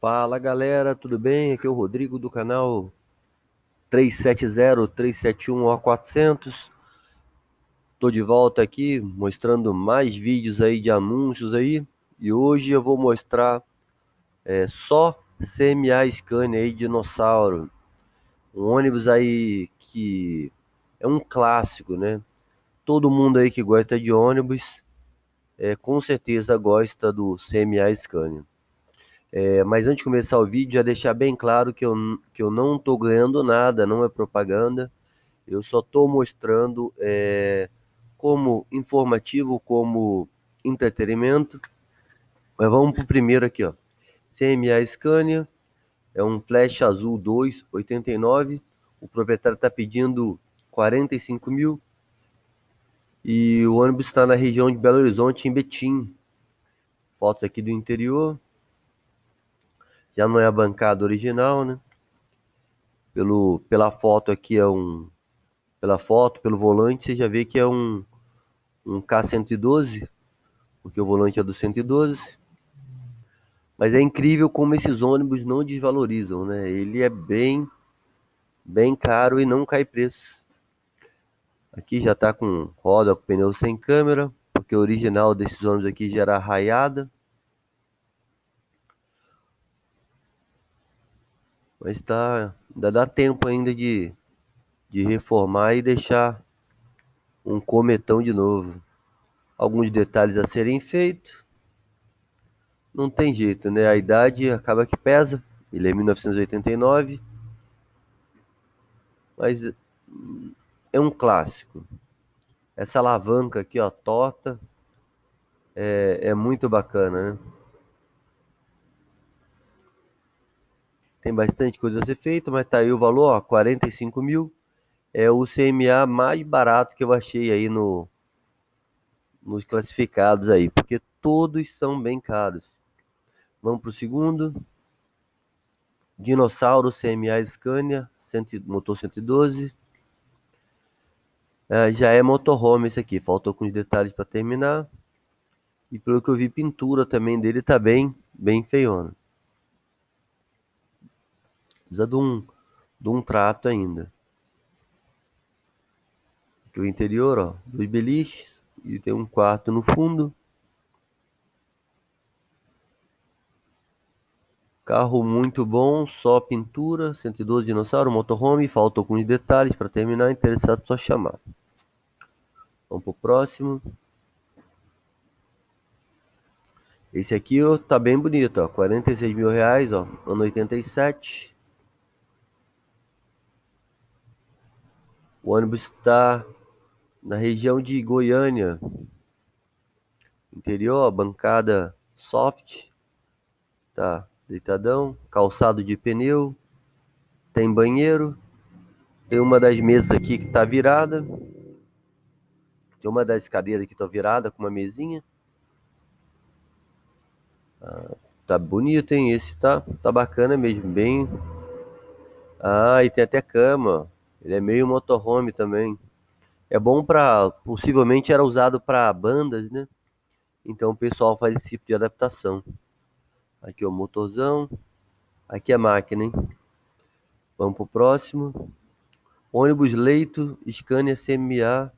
Fala galera, tudo bem? Aqui é o Rodrigo do canal 370-371-O400 Tô de volta aqui mostrando mais vídeos aí de anúncios aí E hoje eu vou mostrar é, só CMA Scania aí, dinossauro Um ônibus aí que é um clássico, né? Todo mundo aí que gosta de ônibus é, com certeza gosta do CMA Scania é, mas antes de começar o vídeo, já deixar bem claro que eu, que eu não estou ganhando nada, não é propaganda. Eu só estou mostrando é, como informativo, como entretenimento. Mas vamos para o primeiro aqui, ó. CMA Scania, é um Flash Azul 289. O proprietário está pedindo 45 mil. E o ônibus está na região de Belo Horizonte, em Betim. Fotos aqui do interior. Já não é a bancada original, né? Pelo, pela foto aqui é um... Pela foto, pelo volante, você já vê que é um, um K112, porque o volante é do 112. Mas é incrível como esses ônibus não desvalorizam, né? Ele é bem, bem caro e não cai preço. Aqui já tá com roda, com pneu sem câmera, porque o original desses ônibus aqui já era raiada. Mas tá, ainda dá tempo ainda de, de reformar e deixar um cometão de novo. Alguns detalhes a serem feitos. Não tem jeito, né? A idade acaba que pesa. Ele é 1989. Mas é um clássico. Essa alavanca aqui, ó, torta, é, é muito bacana, né? Tem bastante coisa a ser feita, mas tá aí o valor, ó, 45 mil. É o CMA mais barato que eu achei aí no, nos classificados aí, porque todos são bem caros. Vamos para o segundo. Dinossauro CMA Scania, motor 112. É, já é motorhome esse aqui, faltou alguns detalhes para terminar. E pelo que eu vi, pintura também dele tá bem, bem feiona. Precisa de um, de um trato ainda. Aqui o interior, ó, dois beliches e tem um quarto no fundo. Carro muito bom, só pintura, 112 dinossauro, motorhome, falta alguns detalhes para terminar, interessado só chamar. Vamos pro próximo. Esse aqui ó, tá bem bonito, ó, 46 mil reais, ó, ano 87. O ônibus está na região de Goiânia. Interior, bancada soft. Tá deitadão. Calçado de pneu. Tem banheiro. Tem uma das mesas aqui que tá virada. Tem uma das cadeiras que tá virada com uma mesinha. Ah, tá bonito, hein? Esse tá, tá bacana mesmo, bem... Ah, e tem até cama, ele é meio motorhome também. É bom para, possivelmente era usado para bandas, né? Então o pessoal faz esse tipo de adaptação. Aqui o motorzão. Aqui a máquina, hein? Vamos pro próximo. Ônibus leito Scania CMA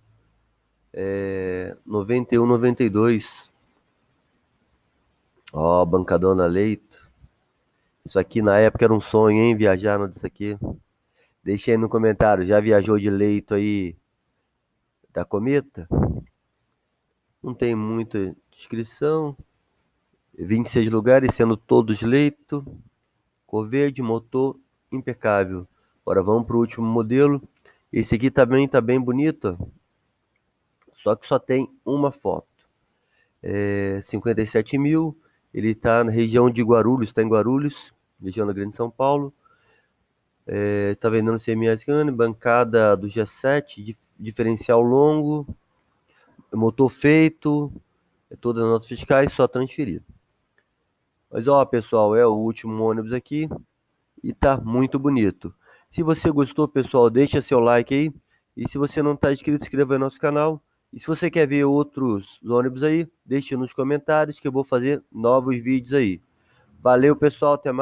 é, 91 92. Ó, bancadona leito. Isso aqui na época era um sonho, hein? Viajar no disso aqui. Deixa aí no comentário, já viajou de leito aí da cometa? Não tem muita descrição. 26 lugares, sendo todos leito. Cor verde, motor impecável. Agora vamos para o último modelo. Esse aqui também tá bem bonito. Só que só tem uma foto. É 57 mil. Ele está na região de Guarulhos, está em Guarulhos, região da Grande São Paulo. É, tá vendendo semi-americano, bancada do G7, diferencial longo, motor feito, é todas as notas fiscais, só transferir. Mas ó, pessoal, é o último ônibus aqui e tá muito bonito. Se você gostou, pessoal, deixa seu like aí. E se você não está inscrito, inscreva no nosso canal. E se você quer ver outros ônibus aí, deixe nos comentários que eu vou fazer novos vídeos aí. Valeu, pessoal, até mais.